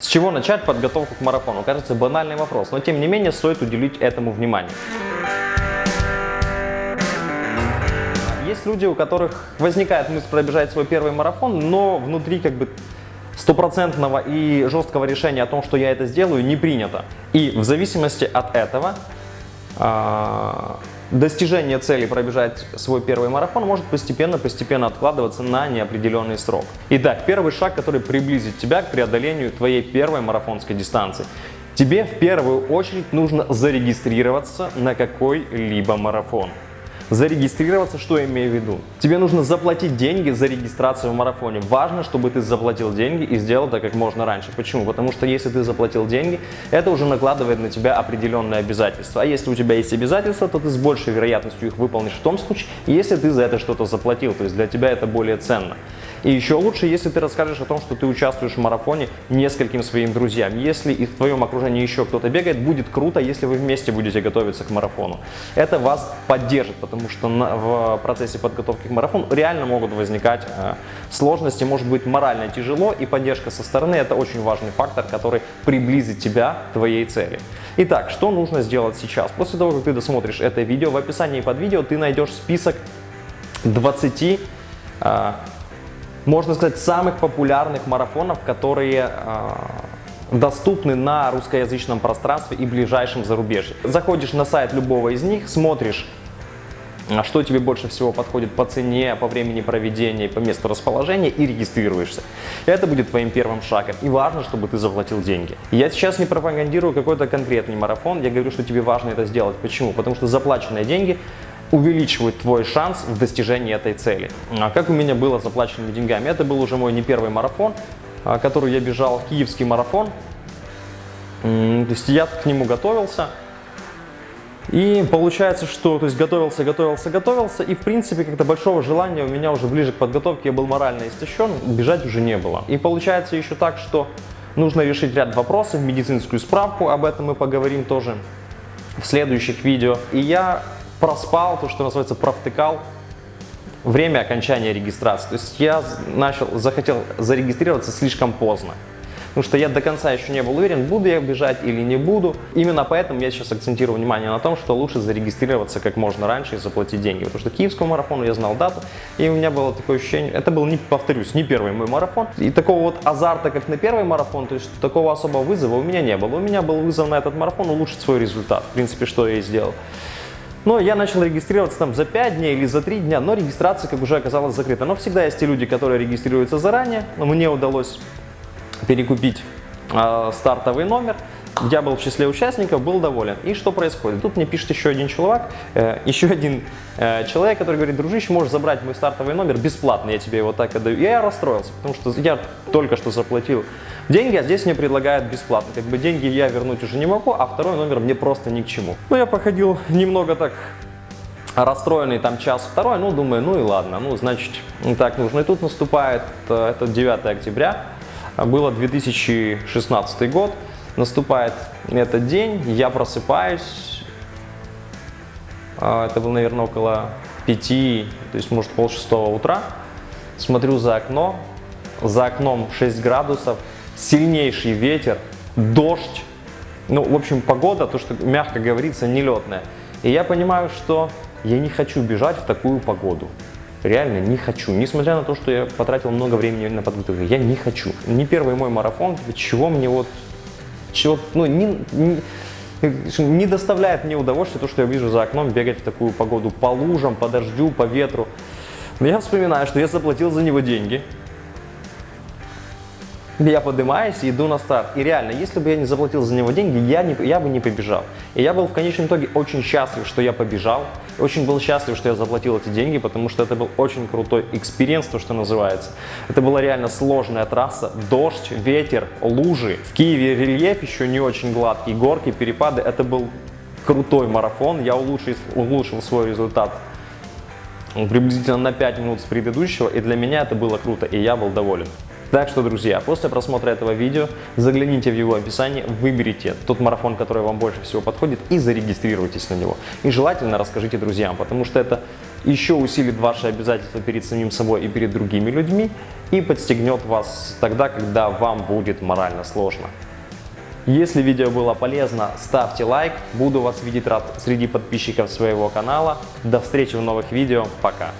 С чего начать подготовку к марафону? Кажется, банальный вопрос, но тем не менее стоит уделить этому внимание. Есть люди, у которых возникает мысль пробежать свой первый марафон, но внутри как бы стопроцентного и жесткого решения о том, что я это сделаю, не принято. И в зависимости от этого достижение цели пробежать свой первый марафон может постепенно-постепенно откладываться на неопределенный срок. Итак, первый шаг, который приблизит тебя к преодолению твоей первой марафонской дистанции. Тебе в первую очередь нужно зарегистрироваться на какой-либо марафон. Зарегистрироваться, что я имею в виду? Тебе нужно заплатить деньги за регистрацию в марафоне. Важно, чтобы ты заплатил деньги и сделал это как можно раньше. Почему? Потому что если ты заплатил деньги, это уже накладывает на тебя определенные обязательства. А если у тебя есть обязательства, то ты с большей вероятностью их выполнишь в том случае, если ты за это что-то заплатил. То есть для тебя это более ценно. И еще лучше, если ты расскажешь о том, что ты участвуешь в марафоне нескольким своим друзьям. Если и в твоем окружении еще кто-то бегает, будет круто, если вы вместе будете готовиться к марафону. Это вас поддержит, потому что на, в процессе подготовки к марафону реально могут возникать э, сложности, может быть морально тяжело, и поддержка со стороны это очень важный фактор, который приблизит тебя к твоей цели. Итак, что нужно сделать сейчас? После того, как ты досмотришь это видео, в описании под видео ты найдешь список 20 э, можно сказать, самых популярных марафонов, которые э, доступны на русскоязычном пространстве и ближайшем зарубежье. Заходишь на сайт любого из них, смотришь, а что тебе больше всего подходит по цене, по времени проведения, по месту расположения и регистрируешься. Это будет твоим первым шагом. И важно, чтобы ты заплатил деньги. Я сейчас не пропагандирую какой-то конкретный марафон, я говорю, что тебе важно это сделать. Почему? Потому что заплаченные деньги увеличивают твой шанс в достижении этой цели. А как у меня было с заплаченными деньгами? Это был уже мой не первый марафон, а, который я бежал, киевский марафон. То есть я к нему готовился. И получается, что то есть готовился, готовился, готовился, и в принципе как-то большого желания у меня уже ближе к подготовке, я был морально истощен, бежать уже не было. И получается еще так, что нужно решить ряд вопросов, медицинскую справку, об этом мы поговорим тоже в следующих видео. И я проспал, то, что называется, провтыкал время окончания регистрации. То есть я начал, захотел зарегистрироваться слишком поздно. Потому что я до конца еще не был уверен, буду я бежать или не буду. Именно поэтому я сейчас акцентирую внимание на том, что лучше зарегистрироваться как можно раньше и заплатить деньги. Потому что киевскому марафону я знал дату, и у меня было такое ощущение, это был, не повторюсь, не первый мой марафон. И такого вот азарта, как на первый марафон, то есть такого особого вызова у меня не было. У меня был вызов на этот марафон улучшить свой результат. В принципе, что я и сделал. Но я начал регистрироваться там за 5 дней или за 3 дня, но регистрация, как уже оказалось, закрыта. Но всегда есть те люди, которые регистрируются заранее. Мне удалось перекупить э, стартовый номер. Я был в числе участников, был доволен. И что происходит? Тут мне пишет еще один человек, э, еще один э, человек, который говорит, дружище, можешь забрать мой стартовый номер бесплатно, я тебе его так отдаю. И я расстроился, потому что я только что заплатил деньги, а здесь мне предлагают бесплатно. Как бы деньги я вернуть уже не могу, а второй номер мне просто ни к чему. Ну, я походил немного так расстроенный там час второй, ну, думаю, ну и ладно, ну, значит, так нужно. И тут наступает, э, это 9 октября, было 2016 год, наступает этот день, я просыпаюсь, э, это было, наверное, около 5, то есть, может, пол шестого утра, смотрю за окно, за окном 6 градусов, сильнейший ветер, дождь, ну, в общем, погода, то, что мягко говорится, нелетная. И я понимаю, что я не хочу бежать в такую погоду. Реально не хочу. Несмотря на то, что я потратил много времени на подготовку, я не хочу. Не первый мой марафон, чего мне вот, чего, ну, не, не, не доставляет мне удовольствия то, что я вижу за окном бегать в такую погоду по лужам, по дождю, по ветру. Но я вспоминаю, что я заплатил за него деньги, я поднимаюсь и иду на старт. И реально, если бы я не заплатил за него деньги, я, не, я бы не побежал. И я был в конечном итоге очень счастлив, что я побежал. Очень был счастлив, что я заплатил эти деньги, потому что это был очень крутой experience, то, что называется. Это была реально сложная трасса. Дождь, ветер, лужи. В Киеве рельеф еще не очень гладкий, горки, перепады. Это был крутой марафон. Я улучшил, улучшил свой результат приблизительно на 5 минут с предыдущего. И для меня это было круто, и я был доволен. Так что, друзья, после просмотра этого видео загляните в его описание, выберите тот марафон, который вам больше всего подходит и зарегистрируйтесь на него. И желательно расскажите друзьям, потому что это еще усилит ваши обязательства перед самим собой и перед другими людьми и подстегнет вас тогда, когда вам будет морально сложно. Если видео было полезно, ставьте лайк. Буду вас видеть рад среди подписчиков своего канала. До встречи в новых видео. Пока.